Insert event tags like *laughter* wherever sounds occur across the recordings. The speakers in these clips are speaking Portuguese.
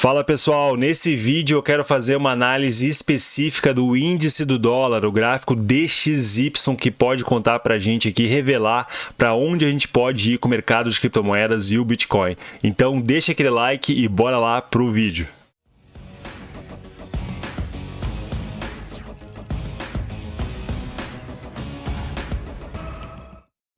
Fala pessoal, nesse vídeo eu quero fazer uma análise específica do índice do dólar, o gráfico DXY que pode contar para a gente aqui, revelar para onde a gente pode ir com o mercado de criptomoedas e o Bitcoin. Então deixa aquele like e bora lá pro vídeo.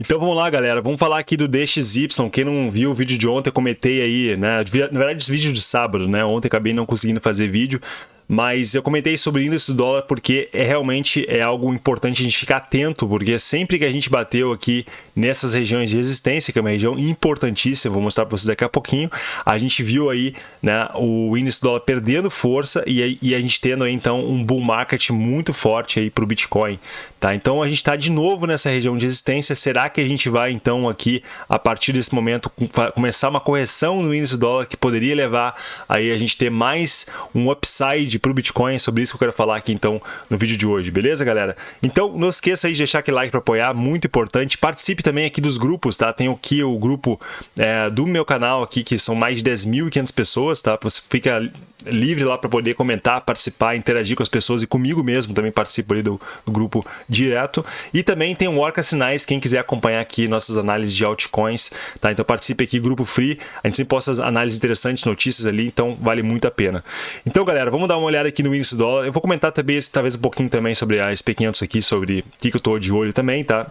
Então vamos lá, galera. Vamos falar aqui do DXY. Quem não viu o vídeo de ontem, comentei aí, né? Na verdade, vídeo de sábado, né? Ontem acabei não conseguindo fazer vídeo, mas eu comentei sobre o índice do dólar porque é realmente é algo importante a gente ficar atento, porque sempre que a gente bateu aqui nessas regiões de resistência, que é uma região importantíssima, vou mostrar para vocês daqui a pouquinho, a gente viu aí né, o índice do dólar perdendo força e, e a gente tendo aí então um bull market muito forte aí para o Bitcoin, tá? Então a gente está de novo nessa região de resistência, será que a gente vai então aqui a partir desse momento começar uma correção no índice do dólar que poderia levar aí a gente ter mais um upside para o Bitcoin, é sobre isso que eu quero falar aqui então no vídeo de hoje, beleza galera? Então não esqueça aí de deixar aquele like para apoiar, muito importante. Participe também aqui dos grupos, tá? Tem aqui o grupo é, do meu canal aqui, que são mais de 10.500 pessoas, tá? Você fica livre lá para poder comentar, participar, interagir com as pessoas e comigo mesmo também participo ali do, do grupo direto. E também tem o Orca Sinais, quem quiser acompanhar aqui nossas análises de altcoins, tá? Então participe aqui, grupo free, a gente sempre posta análises interessantes, notícias ali, então vale muito a pena. Então galera, vamos dar uma olhada aqui no índice dólar. Eu vou comentar também, talvez um pouquinho também sobre a SP500 aqui, sobre o que, que eu estou de olho também, tá?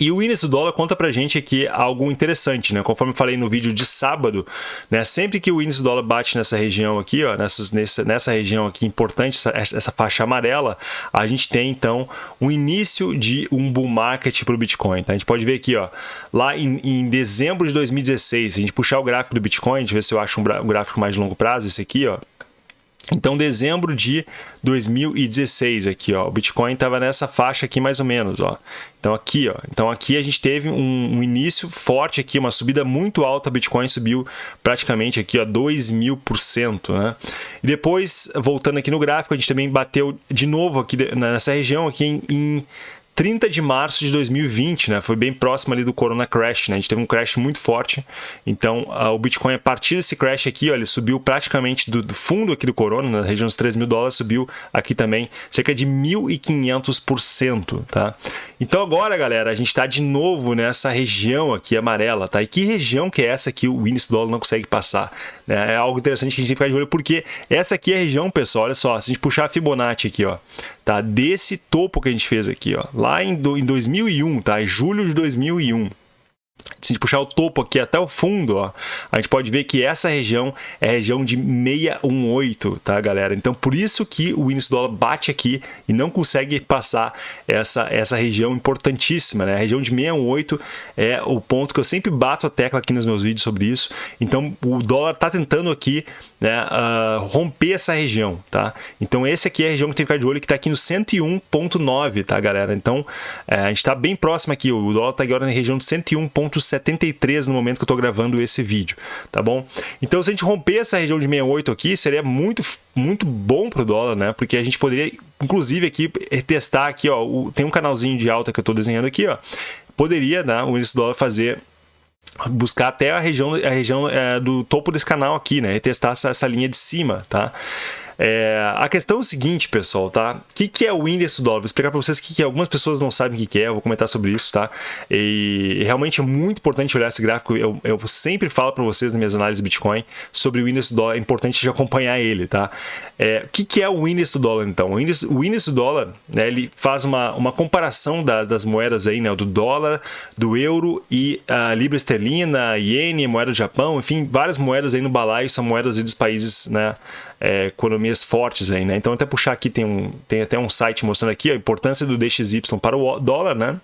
E o índice do dólar conta pra gente aqui algo interessante, né? Conforme eu falei no vídeo de sábado, né? Sempre que o índice do dólar bate nessa região aqui, ó, nessa, nessa região aqui importante, essa, essa faixa amarela, a gente tem então um início de um bull market para o Bitcoin. Tá? A gente pode ver aqui, ó, lá em, em, dezembro de 2016, se a gente puxar o gráfico do Bitcoin, deixa eu ver se eu acho um, um gráfico mais de longo prazo, esse aqui, ó, então, dezembro de 2016 aqui, ó, o Bitcoin estava nessa faixa aqui mais ou menos, ó. Então aqui, ó, então aqui a gente teve um, um início forte aqui, uma subida muito alta, o Bitcoin subiu praticamente aqui, ó, 2 mil por cento, né? E depois, voltando aqui no gráfico, a gente também bateu de novo aqui nessa região aqui em, em 30 de março de 2020, né? Foi bem próximo ali do Corona Crash, né? A gente teve um crash muito forte. Então, o Bitcoin, a partir desse crash aqui, ó, ele subiu praticamente do, do fundo aqui do Corona, na região dos 3 mil dólares, subiu aqui também cerca de 1.500%, tá? Então, agora, galera, a gente está de novo nessa região aqui amarela, tá? E que região que é essa que o índice do dólar não consegue passar? Né? É algo interessante que a gente tem que ficar de olho, porque essa aqui é a região, pessoal, olha só, se a gente puxar a Fibonacci aqui, ó, tá? Desse topo que a gente fez aqui, ó, lá em, do, em 2001, tá? Julho de 2001. Se a gente puxar o topo aqui até o fundo, ó, a gente pode ver que essa região é região de 618, tá, galera? Então, por isso que o índice dólar bate aqui e não consegue passar essa, essa região importantíssima, né? A região de 618 é o ponto que eu sempre bato a tecla aqui nos meus vídeos sobre isso. Então, o dólar está tentando aqui né, uh, romper essa região, tá? Então, esse aqui é a região que tem que ficar de olho, que está aqui no 101.9, tá, galera? Então, é, a gente está bem próximo aqui, o dólar está agora na região de 101.73 no momento que eu estou gravando esse vídeo, tá bom? Então, se a gente romper essa região de 68 aqui, seria muito, muito bom para o dólar, né? Porque a gente poderia, inclusive, aqui testar aqui, ó, o, tem um canalzinho de alta que eu estou desenhando aqui, ó, poderia, né, o índice do dólar fazer buscar até a região, a região é, do topo desse canal aqui, né? E testar essa, essa linha de cima, tá? É, a questão é o seguinte, pessoal, tá? O que, que é o índice do dólar? Vou explicar para vocês que, que algumas pessoas não sabem o que, que é, eu vou comentar sobre isso, tá? E, realmente é muito importante olhar esse gráfico, eu, eu sempre falo para vocês nas minhas análises Bitcoin sobre o índice do dólar, é importante de acompanhar ele, tá? É, o que, que é o índice do dólar, então? O índice, o índice do dólar, né, ele faz uma, uma comparação da, das moedas aí, né? Do dólar, do euro e a libra esterlina, iene, moeda do Japão, enfim, várias moedas aí no balaio são moedas dos países, né? É, economias fortes aí, né? Então até puxar aqui tem um tem até um site mostrando aqui a importância do DXY para o dólar, né?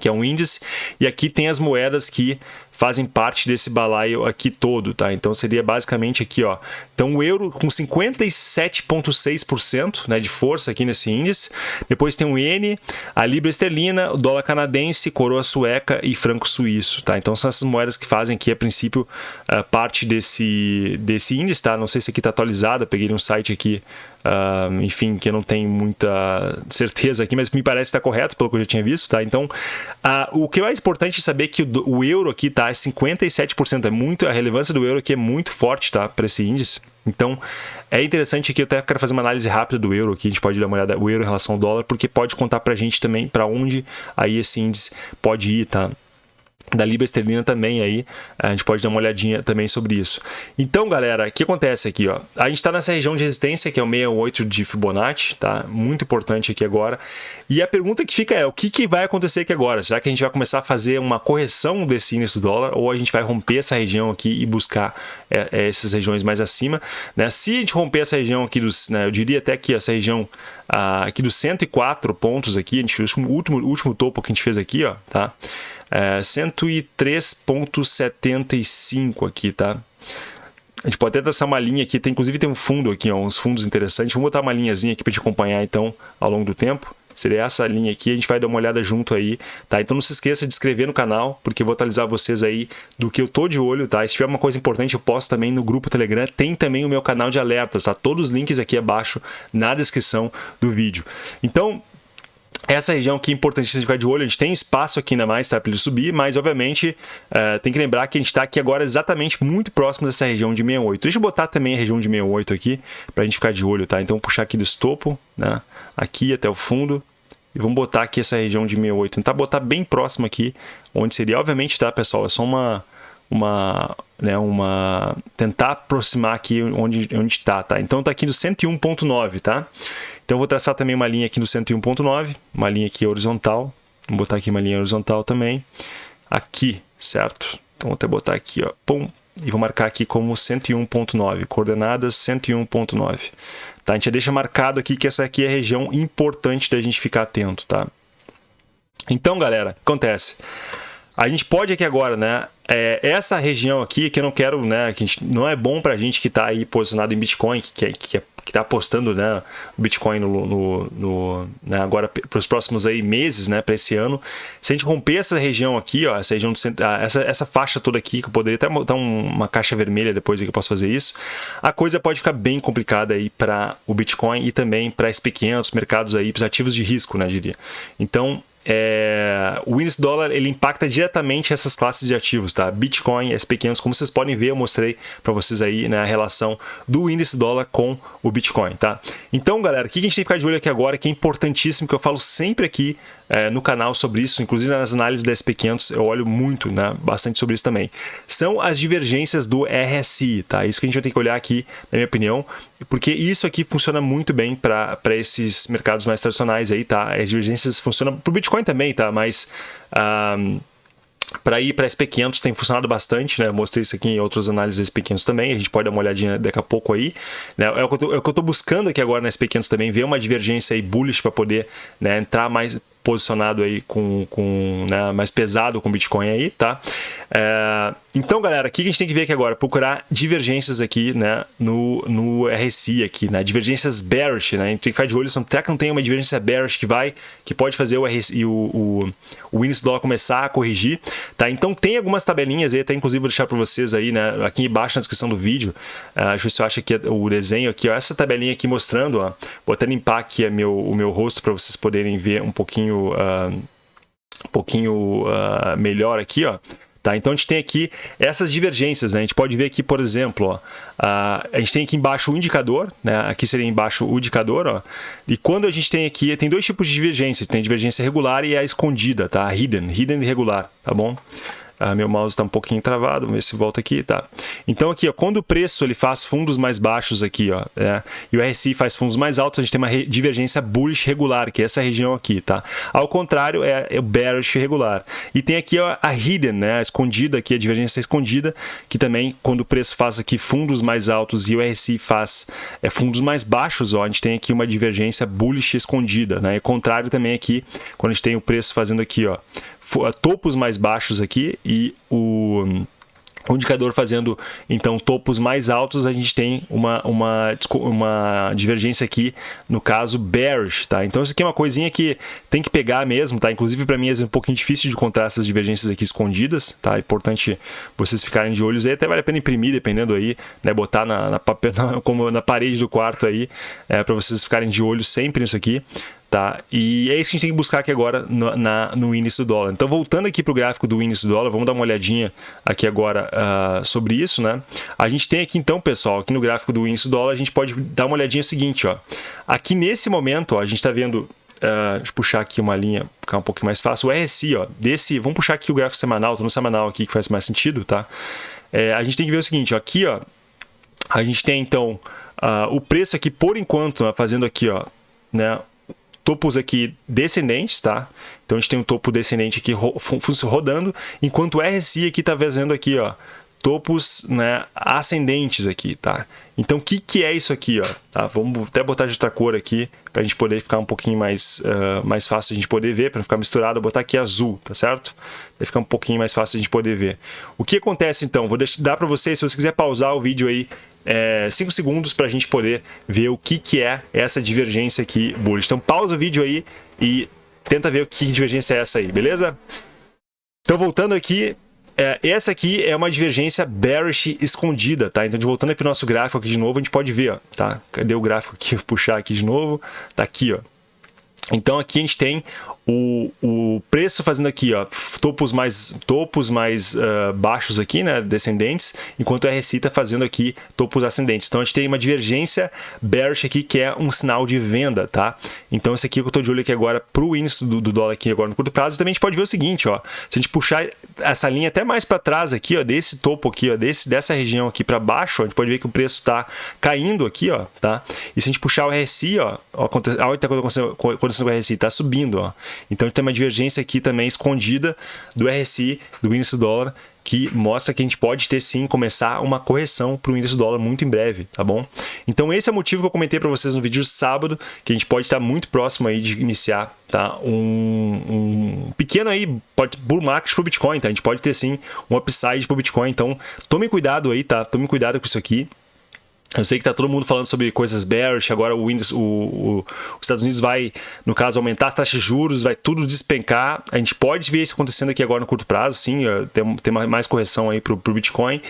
que é um índice, e aqui tem as moedas que fazem parte desse balaio aqui todo, tá? Então seria basicamente aqui, ó. Então o euro com 57,6% né, de força aqui nesse índice. Depois tem o iene, a libra esterlina, o dólar canadense, coroa sueca e franco suíço, tá? Então são essas moedas que fazem aqui, a princípio, parte desse, desse índice, tá? Não sei se aqui está atualizado, peguei um site aqui Uh, enfim, que eu não tenho muita certeza aqui, mas me parece estar correto pelo que eu já tinha visto, tá? Então, uh, o que é mais importante é saber que o, o, euro aqui, tá? Tá? É 57%. É muito, a relevância do euro aqui é muito forte, tá? Para esse índice. Então, é interessante aqui, eu até quero fazer uma análise rápida do euro aqui, a gente pode dar uma olhada, o euro em relação ao dólar, porque pode contar para a gente também para onde aí esse índice pode ir, tá? Da libra também aí, a gente pode dar uma olhadinha também sobre isso. Então, galera, o que acontece aqui, ó? A gente está nessa região de resistência, que é o 68 de Fibonacci, tá? Muito importante aqui agora. E a pergunta que fica é, o que, que vai acontecer aqui agora? Será que a gente vai começar a fazer uma correção desse índice do dólar ou a gente vai romper essa região aqui e buscar é, é, essas regiões mais acima, né? Se a gente romper essa região aqui, dos, né, eu diria até que essa região ah, aqui dos 104 pontos aqui, a gente, o último, último topo que a gente fez aqui, ó, tá? É, 103.75 aqui, tá? A gente pode até traçar uma linha aqui, tem, inclusive tem um fundo aqui, ó, uns fundos interessantes. Vamos botar uma linhazinha aqui para te acompanhar então ao longo do tempo. Seria essa linha aqui, a gente vai dar uma olhada junto aí, tá? Então não se esqueça de inscrever no canal, porque eu vou atualizar vocês aí do que eu tô de olho, tá? E se tiver uma coisa importante, eu posto também no grupo Telegram. Tem também o meu canal de alertas, tá? Todos os links aqui abaixo na descrição do vídeo. Então, essa região aqui é importantíssima de ficar de olho, a gente tem espaço aqui ainda mais tá, para ele subir, mas obviamente uh, tem que lembrar que a gente está aqui agora exatamente muito próximo dessa região de 68. Deixa eu botar também a região de 68 aqui, para a gente ficar de olho, tá? Então puxar aqui do estopo, né? aqui até o fundo, e vamos botar aqui essa região de 68. Tentar botar bem próximo aqui, onde seria, obviamente, tá pessoal, é só uma... uma né, uma tentar aproximar aqui onde onde está, tá? Então tá aqui no 101.9, tá? Então eu vou traçar também uma linha aqui no 101.9, uma linha aqui horizontal. Vou botar aqui uma linha horizontal também. Aqui, certo? Então vou até botar aqui, ó, pum, e vou marcar aqui como 101.9, coordenadas 101.9. Tá? A gente já deixa marcado aqui que essa aqui é a região importante da gente ficar atento, tá? Então, galera, acontece. A gente pode aqui agora, né? É, essa região aqui que eu não quero, né? Que gente, não é bom para a gente que está aí posicionado em Bitcoin, que, que, que é que está apostando né, Bitcoin no, no, no né, agora para os próximos aí meses, né, para esse ano. Se a gente romper essa região aqui, ó, essa região de, ah, essa, essa faixa toda aqui, que eu poderia até botar uma caixa vermelha depois que eu posso fazer isso, a coisa pode ficar bem complicada aí para o Bitcoin e também para SP500, mercados aí, para ativos de risco, né, diria. Então, é, o índice dólar ele impacta diretamente essas classes de ativos, tá? Bitcoin, SP500, como vocês podem ver, eu mostrei para vocês aí né, a relação do índice dólar com o Bitcoin, tá? Então, galera, o que a gente tem que ficar de olho aqui agora, que é importantíssimo, que eu falo sempre aqui é, no canal sobre isso, inclusive nas análises da SP500 eu olho muito, né, bastante sobre isso também. São as divergências do RSI, tá? Isso que a gente vai ter que olhar aqui, na minha opinião, porque isso aqui funciona muito bem para esses mercados mais tradicionais aí, tá? As divergências funcionam para o Bitcoin também, tá? Mas... Um, para ir para SP500 tem funcionado bastante, né? Eu mostrei isso aqui em outras análises SP500 também, a gente pode dar uma olhadinha daqui a pouco aí. Né? É, o que eu estou é buscando aqui agora na SP500 também, ver uma divergência aí bullish para poder né, entrar mais posicionado aí com, com né, mais pesado com Bitcoin aí, tá? É, então, galera, o que a gente tem que ver aqui agora? Procurar divergências aqui, né, no, no RSI aqui, né? Divergências bearish, né? A gente tem que ficar de olho, será que não tem uma divergência bearish que vai, que pode fazer o RSI, o, o, o índice dólar começar a corrigir, tá? Então tem algumas tabelinhas aí, até inclusive vou deixar para vocês aí, né, aqui embaixo na descrição do vídeo, uh, deixa eu ver se eu acho aqui o desenho aqui, ó, essa tabelinha aqui mostrando, ó, vou até limpar aqui meu, o meu rosto para vocês poderem ver um pouquinho, uh, um pouquinho uh, melhor aqui, ó. Tá? Então a gente tem aqui essas divergências, né? A gente pode ver aqui, por exemplo, ó, a, a gente tem aqui embaixo o indicador, né? Aqui seria embaixo o indicador, ó. E quando a gente tem aqui, tem dois tipos de divergência, tem divergência regular e a escondida, tá? A hidden, hidden e regular, tá bom? Ah, meu mouse está um pouquinho travado, vamos ver se volta aqui, tá? Então aqui, ó, quando o preço ele faz fundos mais baixos aqui, ó, né, e o RSI faz fundos mais altos, a gente tem uma divergência bullish regular, que é essa região aqui, tá? Ao contrário, é, é o bearish regular. E tem aqui ó, a hidden, né, a escondida aqui, a divergência escondida, que também, quando o preço faz aqui fundos mais altos e o RSI faz é, fundos mais baixos, ó, a gente tem aqui uma divergência bullish escondida, né? E contrário também aqui, quando a gente tem o preço fazendo aqui, ó, topos mais baixos aqui e o o indicador fazendo então topos mais altos, a gente tem uma, uma, uma divergência aqui, no caso bearish, tá? Então isso aqui é uma coisinha que tem que pegar mesmo, tá? Inclusive para mim é um pouquinho difícil de encontrar essas divergências aqui escondidas, tá? É importante vocês ficarem de olhos aí, até vale a pena imprimir, dependendo aí, né? Botar na, na, papel, *laughs* na, como na parede do quarto aí, é, para vocês ficarem de olho sempre nisso aqui. Tá? E é isso que a gente tem que buscar aqui agora no, na, no índice do dólar. Então, voltando aqui para o gráfico do índice do dólar, vamos dar uma olhadinha aqui agora uh, sobre isso, né? A gente tem aqui então, pessoal, aqui no gráfico do índice do dólar, a gente pode dar uma olhadinha seguinte, ó. Aqui nesse momento, ó, a gente está vendo Uh, deixa eu puxar aqui uma linha, ficar um pouco mais fácil. O RSI, ó, desse, vamos puxar aqui o gráfico semanal, estou no semanal aqui que faz mais sentido, tá? É, a gente tem que ver o seguinte, ó, aqui, ó, a gente tem então uh, o preço aqui por enquanto, né, fazendo aqui, ó, né, topos aqui descendentes, tá? Então a gente tem um topo descendente aqui rodando, enquanto o RSI aqui está fazendo aqui, ó, topos né, ascendentes aqui, tá? Então, o que, que é isso aqui, ó? Tá? Vamos até botar de outra cor aqui, para a gente poder ficar um pouquinho mais, uh, mais fácil a gente poder ver, para não ficar misturado, botar aqui azul, tá certo? Vai ficar um pouquinho mais fácil a gente poder ver. O que acontece, então? Vou deixar, dar para vocês, se você quiser pausar o vídeo aí, 5 é, segundos para a gente poder ver o que, que é essa divergência aqui bullish. Então, pausa o vídeo aí e tenta ver o que divergência é essa aí, beleza? Então, voltando aqui, é, essa aqui é uma divergência bearish escondida, tá? Então, voltando para o nosso gráfico aqui de novo, a gente pode ver, ó, tá? Cadê o gráfico aqui? Vou puxar aqui de novo. Tá aqui, ó. Então aqui a gente tem o, o preço fazendo aqui, ó, topos mais, topos mais uh, baixos aqui, né, descendentes, enquanto o RSI está fazendo aqui topos ascendentes. Então a gente tem uma divergência bearish aqui que é um sinal de venda, tá? Então esse aqui que eu estou de olho aqui agora para o índice do, do, dólar aqui agora no curto prazo, também a gente pode ver o seguinte, ó, se a gente puxar essa linha até mais para trás aqui, ó, desse topo aqui, ó, desse, dessa região aqui para baixo, ó, a gente pode ver que o preço está caindo aqui, ó, tá? E se a gente puxar o RSI, ó, olha o que está acontecendo com o RSI, está subindo, ó. Então tem uma divergência aqui também escondida do RSI, do índice do dólar, que mostra que a gente pode ter sim começar uma correção para o índice do dólar muito em breve, tá bom? Então esse é o motivo que eu comentei para vocês no vídeo de sábado, que a gente pode estar muito próximo aí de iniciar, tá? Um, um pequeno aí bull market para o Bitcoin, tá? A gente pode ter sim um upside para o Bitcoin, então tome cuidado aí, tá? Tome cuidado com isso aqui. Eu sei que está todo mundo falando sobre coisas bearish, agora o, o, o, os Estados Unidos vai, no caso, aumentar a taxa de juros, vai tudo despencar. A gente pode ver isso acontecendo aqui agora no curto prazo, sim, tem, tem mais correção aí para o Bitcoin,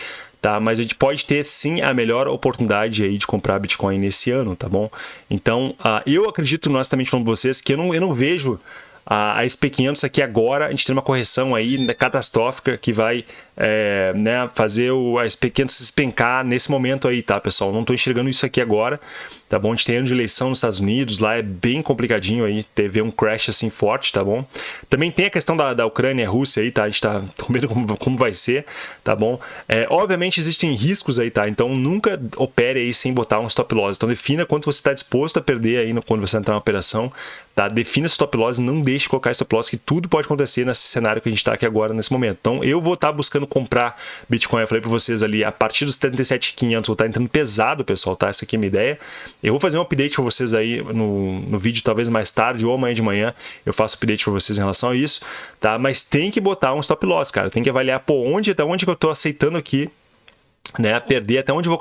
tá? Mas a gente pode ter sim a melhor oportunidade aí de comprar Bitcoin nesse ano, tá bom? Então, uh, eu acredito, também falando para vocês, que eu não, eu não vejo a, a SP500 aqui agora, a gente tem uma correção aí catastrófica que vai é, né, fazer o, a SP500 se espencar nesse momento aí, tá, pessoal? Não estou enxergando isso aqui agora, tá bom? A gente tem ano de eleição nos Estados Unidos, lá é bem complicadinho aí, teve um crash assim forte, tá bom? Também tem a questão da, da Ucrânia e Rússia aí, tá? A gente tá *laughs* com medo como, como vai ser, tá bom? É, obviamente existem riscos aí, tá? Então nunca opere aí sem botar um stop loss. Então defina quanto você está disposto a perder aí no, quando você entrar na operação, tá? Defina stop loss, não deixe colocar stop loss, que tudo pode acontecer nesse cenário que a gente está aqui agora, nesse momento. Então eu vou estar tá buscando comprar Bitcoin, eu falei para vocês ali, a partir dos 37,500 vou estar entrando pesado, pessoal, tá? Essa aqui é a minha ideia. Eu vou fazer um update para vocês aí no, no vídeo, talvez mais tarde ou amanhã de manhã, eu faço update para vocês em relação a isso, tá? Mas tem que botar um stop loss, cara. Tem que avaliar, pô, onde, até onde que eu estou aceitando aqui né, perder até onde vou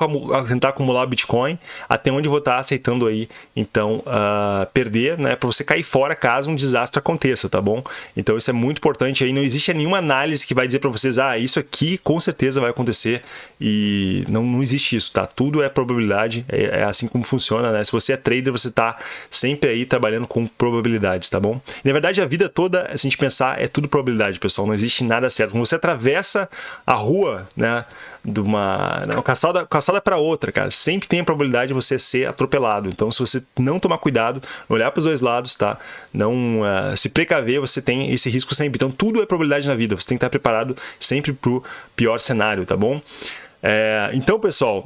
tentar acumular Bitcoin, até onde vou estar aceitando aí, então, uh, perder, né, para você cair fora caso um desastre aconteça, tá bom? Então isso é muito importante aí, não existe nenhuma análise que vai dizer para vocês, ah, isso aqui com certeza vai acontecer e não, não existe isso, tá? Tudo é probabilidade, é, é assim como funciona, né? Se você é trader, você tá sempre aí trabalhando com probabilidades, tá bom? E, na verdade, a vida toda, se a gente pensar, é tudo probabilidade, pessoal, não existe nada certo. Quando você atravessa a rua, né, de uma, calçada, calçada para outra, cara. Sempre tem a probabilidade de você ser atropelado. Então, se você não tomar cuidado, olhar para os dois lados, tá? Não uh, se precaver, você tem esse risco sempre. Então, tudo é probabilidade na vida. Você tem que estar preparado sempre para o pior cenário, tá bom? É, então, pessoal,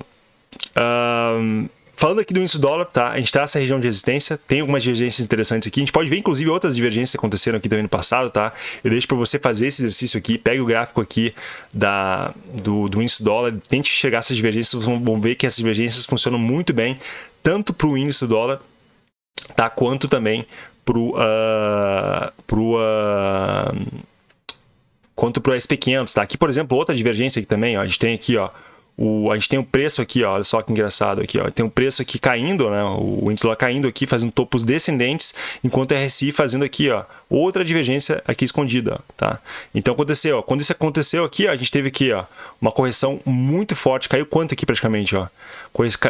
uh, Falando aqui do índice do dólar, tá? A gente está nessa região de resistência, tem algumas divergências interessantes aqui. A gente pode ver, inclusive, outras divergências que aconteceram aqui também no passado, tá? Eu deixo para você fazer esse exercício aqui, pegue o gráfico aqui da, do, do índice do dólar, tente chegar essas divergências, vocês vão ver que essas divergências funcionam muito bem, tanto para o índice do dólar, tá? Quanto também para o... Uh, pro, uh, quanto para o SP500, tá? Aqui, por exemplo, outra divergência aqui também, ó, a gente tem aqui, ó, o, a gente tem o preço aqui, ó, olha só que engraçado aqui, ó, tem o preço aqui caindo, né, o índice lá caindo aqui, fazendo topos descendentes, enquanto o RSI fazendo aqui, ó, outra divergência aqui escondida, tá? Então aconteceu, ó, quando isso aconteceu aqui, ó, a gente teve aqui, ó, uma correção muito forte, caiu quanto aqui praticamente, ó?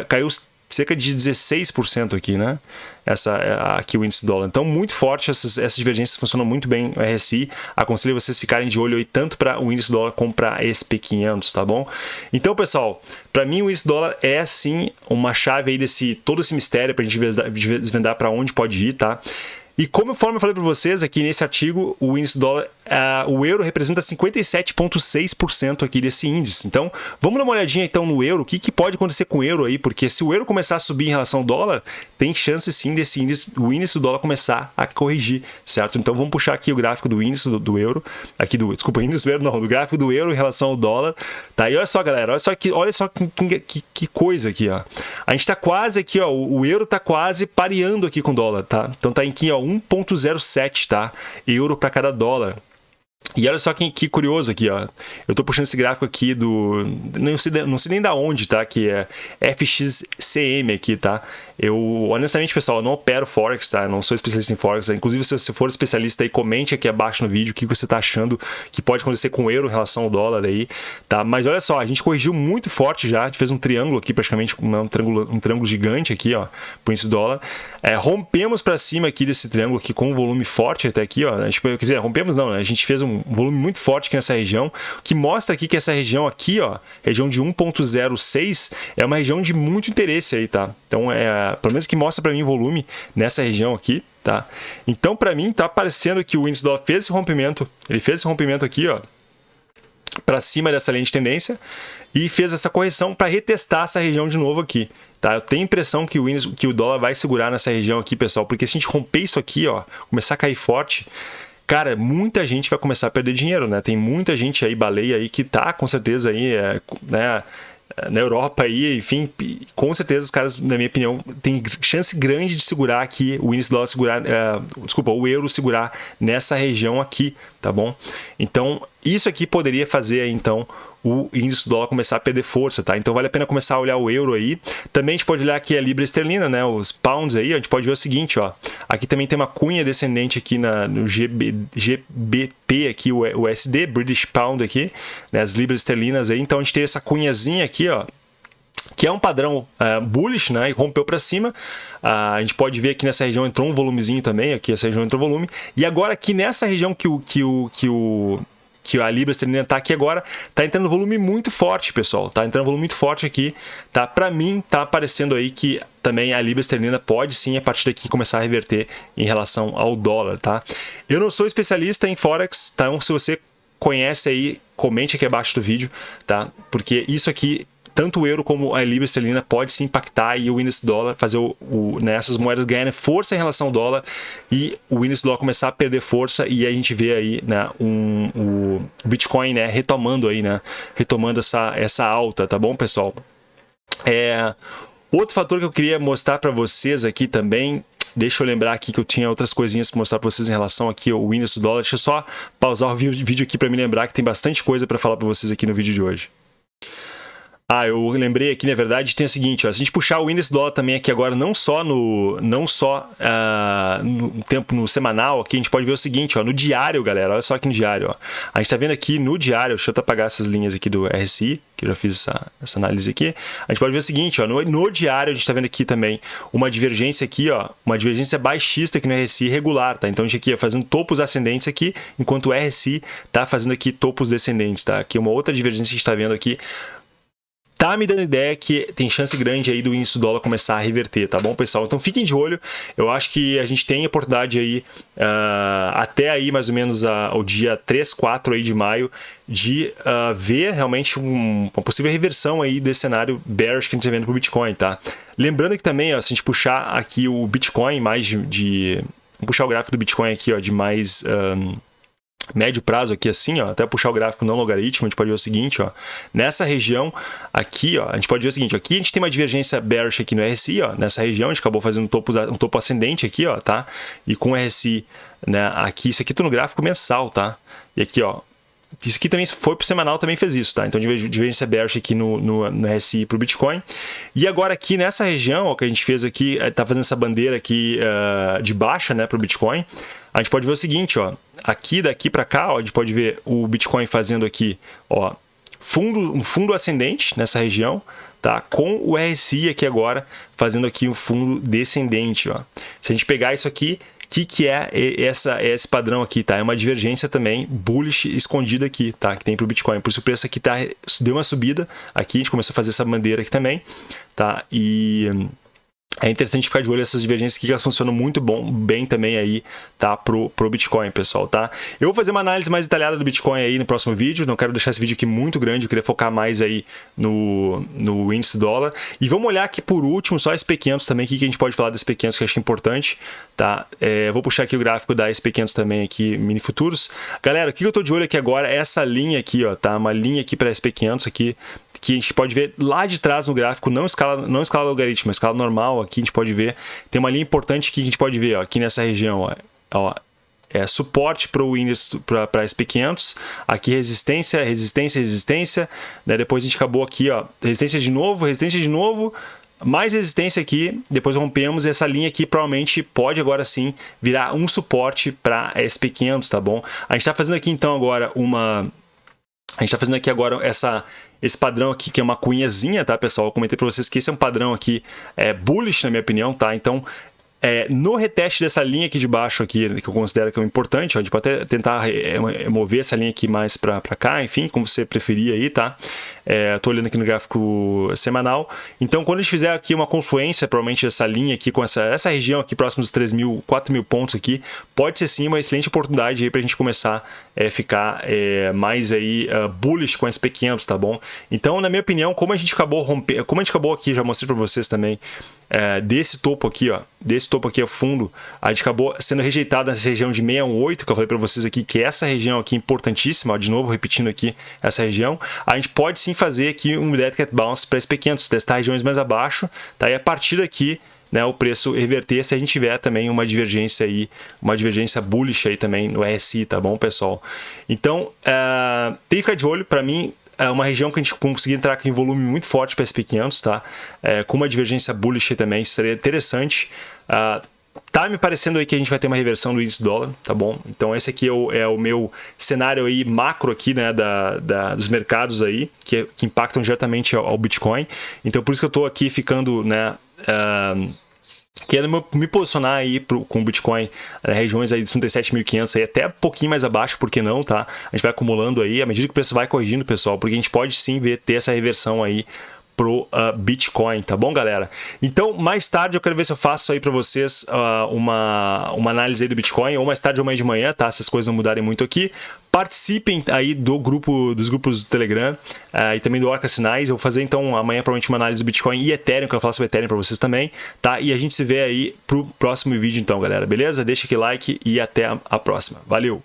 Caiu cerca de 16% aqui, né? Essa, aqui o índice dólar. Então, muito forte, essas, essas divergências funcionam muito bem no RSI. Aconselho vocês ficarem de olho aí tanto para o índice dólar como para SP500, tá bom? Então, pessoal, para mim o índice dólar é sim uma chave aí desse todo esse mistério para a gente desvendar para onde pode ir, tá? E como eu falei para vocês aqui nesse artigo, o índice dólar uh, o euro representa 57,6% aqui desse índice. Então, vamos dar uma olhadinha então no euro, o que, que pode acontecer com o euro aí, porque se o euro começar a subir em relação ao dólar, tem chance sim desse índice, o índice do dólar começar a corrigir, certo? Então, vamos puxar aqui o gráfico do índice do, do euro, aqui do, desculpa, índice do euro não, do gráfico do euro em relação ao dólar, tá? E olha só, galera, olha só que, olha só que, que, que coisa aqui, ó. A gente tá quase aqui, ó, o, o euro tá quase pareando aqui com o dólar, tá? Então tá aqui, ó, 1.07, tá? Euro para cada dólar. E olha só que, que, curioso aqui, ó. Eu tô puxando esse gráfico aqui do. Não sei, não sei nem da onde, tá? Que é FXCM aqui, tá? Eu, honestamente, pessoal, eu não opero Forex, tá? Eu não sou especialista em Forex. Tá? Inclusive, se você for especialista aí, comente aqui abaixo no vídeo o que você tá achando que pode acontecer com o euro em relação ao dólar aí, tá? Mas olha só, a gente corrigiu muito forte já. A gente fez um triângulo aqui, praticamente um triângulo, um triângulo gigante aqui, ó, por esse dólar. É, rompemos para cima aqui desse triângulo aqui com um volume forte até aqui, ó. A gente, quer dizer, rompemos não, né? A gente fez um volume muito forte aqui nessa região, que mostra aqui que essa região aqui, ó, região de 1.06, é uma região de muito interesse aí, tá? Então, é pelo menos que mostra para mim volume nessa região aqui, tá? Então, para mim, tá parecendo que o índice dólar fez esse rompimento, ele fez esse rompimento aqui, ó, para cima dessa linha de tendência e fez essa correção para retestar essa região de novo aqui. Tá? Eu tenho a impressão que o, índice, que o dólar vai segurar nessa região aqui, pessoal, porque se a gente romper isso aqui, ó, começar a cair forte, cara, muita gente vai começar a perder dinheiro, né? Tem muita gente aí, baleia aí, que tá com certeza aí, é, né? Na Europa aí, enfim, com certeza os caras, na minha opinião, tem chance grande de segurar aqui, o índice do dólar segurar, uh, desculpa, o euro segurar nessa região aqui, tá bom? Então, isso aqui poderia fazer, então, o índice do dólar começar a perder força, tá? Então vale a pena começar a olhar o euro aí. Também a gente pode olhar aqui a libra esterlina, né? Os pounds aí, a gente pode ver o seguinte, ó. Aqui também tem uma cunha descendente aqui na, no GB, GBP aqui, o USD, British Pound aqui, né? As libras esterlinas aí. Então a gente tem essa cunhazinha aqui, ó que é um padrão uh, bullish, né, e rompeu para cima. Uh, a gente pode ver aqui nessa região entrou um volumezinho também, aqui essa região entrou volume. E agora aqui nessa região que o, que o, que o que a libra esterlina está aqui agora, está entrando volume muito forte, pessoal. Está entrando volume muito forte aqui, tá? Para mim, tá aparecendo aí que também a libra esterlina pode sim a partir daqui começar a reverter em relação ao dólar, tá? Eu não sou especialista em forex, então se você conhece aí, comente aqui abaixo do vídeo, tá? Porque isso aqui tanto o euro como a libra esterlina pode se impactar e o índice dólar fazer o, o, né, essas moedas ganharem força em relação ao dólar e o índice dólar começar a perder força e a gente vê aí né, um, o Bitcoin né, retomando aí, né, retomando essa, essa alta, tá bom, pessoal? É, outro fator que eu queria mostrar para vocês aqui também Deixa eu lembrar aqui que eu tinha outras coisinhas para mostrar para vocês em relação aqui ao índice do dólar. Deixa eu só pausar o vídeo aqui para me lembrar que tem bastante coisa para falar para vocês aqui no vídeo de hoje. Ah, eu lembrei aqui, na verdade, tem o seguinte, ó, se a gente puxar o índice dólar também aqui agora, não só no não só uh, no tempo no semanal, aqui a gente pode ver o seguinte, ó, no diário, galera, olha só aqui no diário, ó. A gente está vendo aqui no diário, deixa eu apagar essas linhas aqui do RSI, que eu já fiz essa, essa análise aqui. A gente pode ver o seguinte, ó, no, no diário a gente está vendo aqui também uma divergência aqui, ó, uma divergência baixista aqui no RSI regular, tá? Então a gente aqui ó, fazendo topos ascendentes aqui, enquanto o RSI está fazendo aqui topos descendentes, tá? Aqui uma outra divergência que a gente está vendo aqui tá me dando ideia que tem chance grande aí do índice do dólar começar a reverter, tá bom, pessoal? Então fiquem de olho, eu acho que a gente tem a oportunidade aí, uh, até aí mais ou menos uh, o dia 3, 4 aí de maio, de uh, ver realmente um, uma possível reversão aí desse cenário bearish que a gente está vendo para o Bitcoin, tá? Lembrando que também, ó, se a gente puxar aqui o Bitcoin mais de... de puxar o gráfico do Bitcoin aqui, ó, de mais... Um, médio prazo aqui assim, ó, até puxar o gráfico não logaritmo, a gente pode ver o seguinte, ó, nessa região aqui, ó, a gente pode ver o seguinte, aqui a gente tem uma divergência bearish aqui no RSI, ó, nessa região a gente acabou fazendo um topo, um topo ascendente aqui, ó, tá? E com o RSI, né, aqui, isso aqui tô no gráfico mensal, tá? E aqui, ó, isso aqui também foi para o semanal, também fez isso, tá? Então, divergência bearish aqui no, no, no RSI para o Bitcoin. E agora aqui nessa região, ó, que a gente fez aqui, tá fazendo essa bandeira aqui uh, de baixa, né, para o Bitcoin, a gente pode ver o seguinte, ó, aqui daqui para cá, ó, a gente pode ver o Bitcoin fazendo aqui, ó, fundo, um fundo ascendente nessa região, tá? Com o RSI aqui agora, fazendo aqui um fundo descendente, ó. Se a gente pegar isso aqui, que, que é essa, esse padrão aqui, tá? É uma divergência também bullish escondida aqui, tá? Que tem para o Bitcoin. Por isso o preço aqui tá, deu uma subida aqui, a gente começou a fazer essa bandeira aqui também, tá? E é interessante ficar de olho nessas divergências que elas funcionam muito bom, bem também aí, tá? Pro, pro Bitcoin, pessoal, tá? Eu vou fazer uma análise mais detalhada do Bitcoin aí no próximo vídeo, não quero deixar esse vídeo aqui muito grande, eu queria focar mais aí no, no índice do dólar. E vamos olhar aqui por último só SP500 também, o que a gente pode falar das SP500 que eu acho é importante, tá? É, vou puxar aqui o gráfico da SP500 também aqui, mini futuros. Galera, o que eu tô de olho aqui agora é essa linha aqui, ó, tá? Uma linha aqui para SP500 aqui, que a gente pode ver lá de trás no gráfico, não escala, não escala logaritmo, escala normal, aqui a gente pode ver, tem uma linha importante que a gente pode ver, ó, aqui nessa região, ó, ó é suporte para o índice para SP500, aqui resistência, resistência, resistência, né? depois a gente acabou aqui, ó, resistência de novo, resistência de novo, mais resistência aqui, depois rompemos essa linha aqui, provavelmente pode agora sim virar um suporte para SP500, tá bom? A gente está fazendo aqui então agora uma a gente está fazendo aqui agora essa, esse padrão aqui, que é uma cunhazinha, tá, pessoal? Eu comentei para vocês que esse é um padrão aqui é, bullish, na minha opinião, tá? Então, é, no reteste dessa linha aqui de baixo, aqui, que eu considero que é importante, ó, a gente pode até tentar é, mover essa linha aqui mais para cá, enfim, como você preferir aí, tá? Estou é, olhando aqui no gráfico semanal. Então, quando a gente fizer aqui uma confluência, provavelmente essa linha aqui com essa, essa região aqui próximo dos 3 mil, 4 mil pontos aqui, pode ser sim uma excelente oportunidade aí para a gente começar a é, ficar é, mais aí uh, bullish com SP500, tá bom? Então, na minha opinião, como a gente acabou romper, como a gente acabou aqui, já mostrei para vocês também, é, desse topo aqui, ó, desse topo aqui a fundo, a gente acabou sendo rejeitado nessa região de 618, que eu falei para vocês aqui, que é essa região aqui importantíssima, ó, de novo repetindo aqui essa região, a gente pode sim fazer aqui um Dead Cat Bounce para SP500, testar regiões mais abaixo, tá? E a partir daqui, né, o preço reverter se a gente tiver também uma divergência aí, uma divergência bullish aí também no RSI, tá bom, pessoal? Então, uh, tem que ficar de olho, para mim, é uma região que a gente conseguir entrar em volume muito forte para SP500, tá? É, com uma divergência bullish também, seria interessante. Uh, Tá me parecendo aí que a gente vai ter uma reversão do índice dólar, tá bom? Então esse aqui é o, é o meu cenário aí macro aqui, né, da, da dos mercados aí, que, que impactam diretamente ao, ao, Bitcoin. Então por isso que eu tô aqui ficando, né, uh, querendo me posicionar aí pro, com o Bitcoin né, regiões aí de 37.500 aí até um pouquinho mais abaixo, por que não, tá? A gente vai acumulando aí, à medida que o preço vai corrigindo, pessoal, porque a gente pode sim ver, ter essa reversão aí pro uh, Bitcoin, tá bom, galera? Então, mais tarde eu quero ver se eu faço aí para vocês uh, uma, uma análise do Bitcoin, ou mais tarde ou mais de manhã, tá? Se as coisas não mudarem muito aqui. Participem aí do grupo, dos grupos do Telegram uh, e também do Orca Sinais. Eu vou fazer então amanhã provavelmente uma análise do Bitcoin e Ethereum, que eu faço sobre Ethereum para vocês também, tá? E a gente se vê aí pro próximo vídeo então, galera, beleza? Deixa aquele like e até a próxima. Valeu!